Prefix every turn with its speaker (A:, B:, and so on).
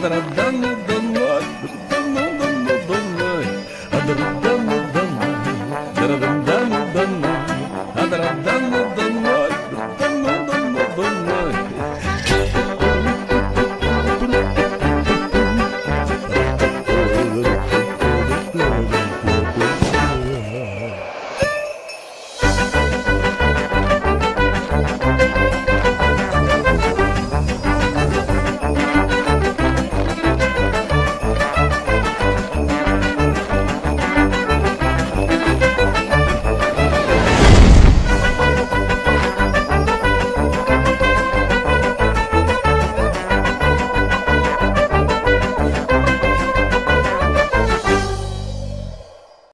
A: Da